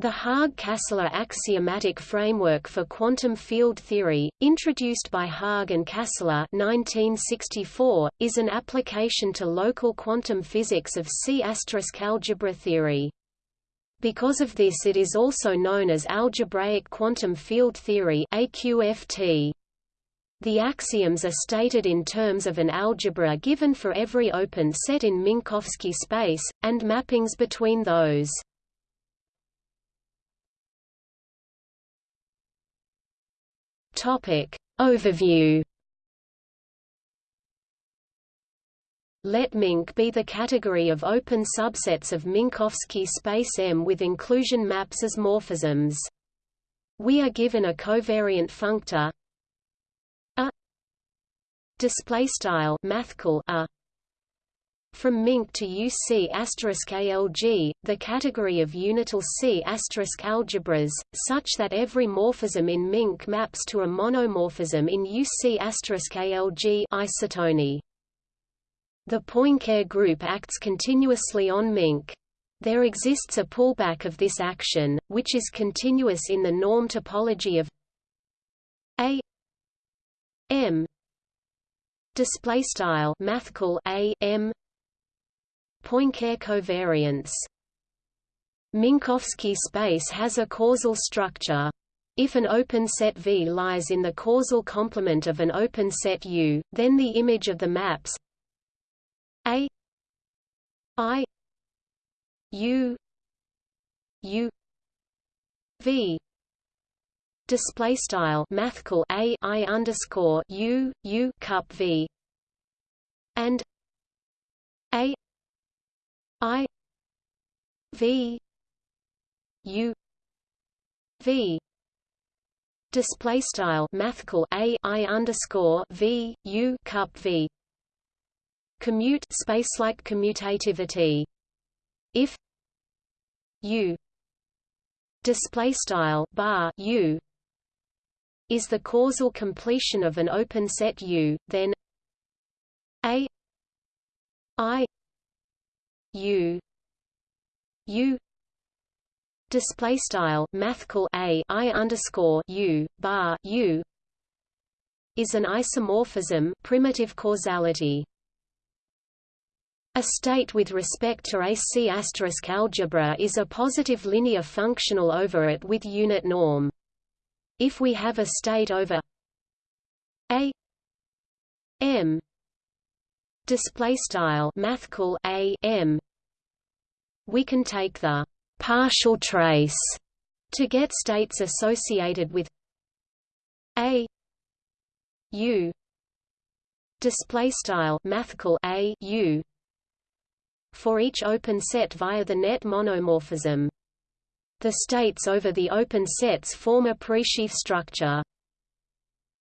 The Haag-Kastler axiomatic framework for quantum field theory, introduced by Haag and Kastler 1964, is an application to local quantum physics of C** algebra theory. Because of this it is also known as algebraic quantum field theory AQFT. The axioms are stated in terms of an algebra given for every open set in Minkowski space, and mappings between those. Topic. Overview Let Mink be the category of open subsets of Minkowski space M with inclusion maps as morphisms. We are given a covariant functor a display style mathcal a from Mink to UC ALG, the category of unital C algebras, such that every morphism in Mink maps to a monomorphism in UC ALG isotony. The Poincare group acts continuously on Mink. There exists a pullback of this action, which is continuous in the norm topology of A M display style mathcal A M Poincare covariance Minkowski space has a causal structure. If an open set V lies in the causal complement of an open set U, then the image of the maps A I U U V display style mathcal a i underscore u u cup v and a I V U V display style mathcal a i underscore v u cup v. Commute spacelike commutativity. If u display style bar u is the causal completion of an open set u then a i U. U. Display style mathcal a i underscore U bar U is an isomorphism primitive causality. A state with respect to a C asterisk algebra is a positive linear functional over it with unit norm. If we have a state over a m display style mathcal a m. We can take the partial trace to get states associated with a u. Display style mathcal a u. For each open set via the net monomorphism. The states over the open sets form a presheaf structure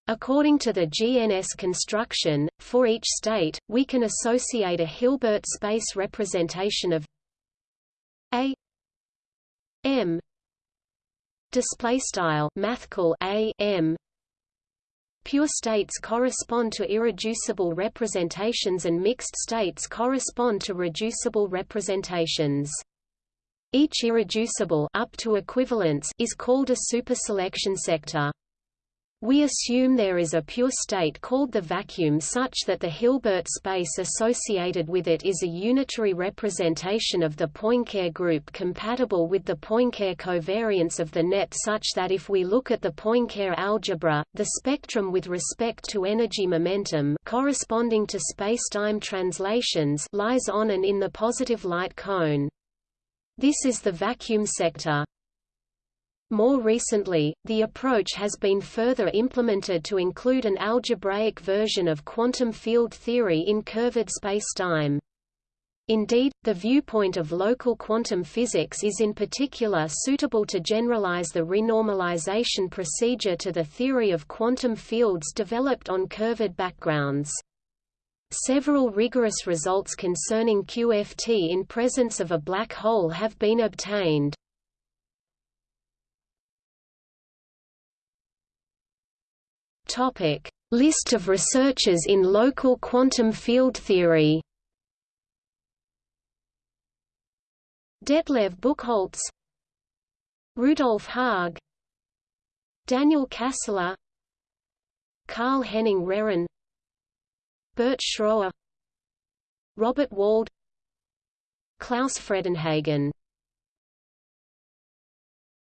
According to the GNS construction, for each state, we can associate a Hilbert space representation of a m display style mathcal a m Pure states correspond to irreducible representations and mixed states correspond to reducible representations. Each irreducible up to equivalence is called a superselection sector. We assume there is a pure state called the vacuum such that the Hilbert space associated with it is a unitary representation of the Poincare group compatible with the Poincare covariance of the net such that if we look at the Poincare algebra, the spectrum with respect to energy momentum corresponding to spacetime translations lies on and in the positive light cone. This is the vacuum sector. More recently, the approach has been further implemented to include an algebraic version of quantum field theory in curved spacetime. Indeed, the viewpoint of local quantum physics is in particular suitable to generalize the renormalization procedure to the theory of quantum fields developed on curved backgrounds. Several rigorous results concerning QFT in presence of a black hole have been obtained. Topic: List of researchers in local quantum field theory. Detlev Buchholz. Rudolf Haag. Daniel Kastler. Karl Henning Rehren Bert Schroer. Robert Wald. Klaus Fredenhagen